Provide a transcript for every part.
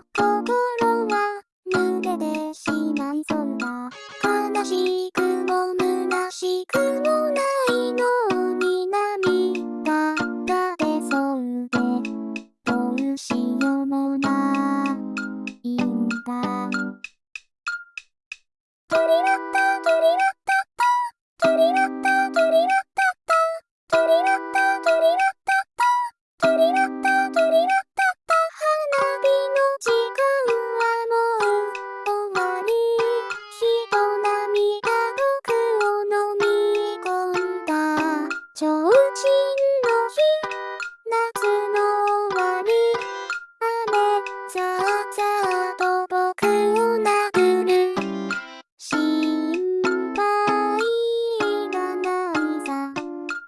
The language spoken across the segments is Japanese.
と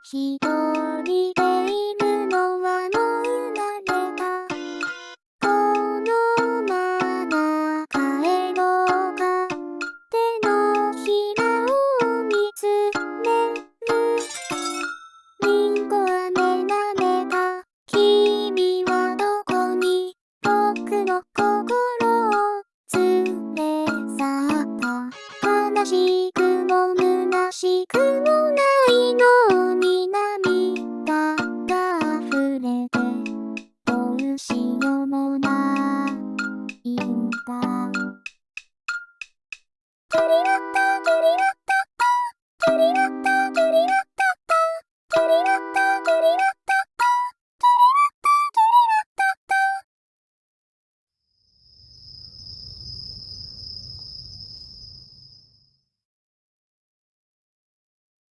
一人でいるのはもう慣れた。このまま帰ろうか手のひらを見つめる。リンゴ飴なめた。君はどこに僕の心を連れ去った。悲しくも虚しくもした鳥だった鳥だったリラッタ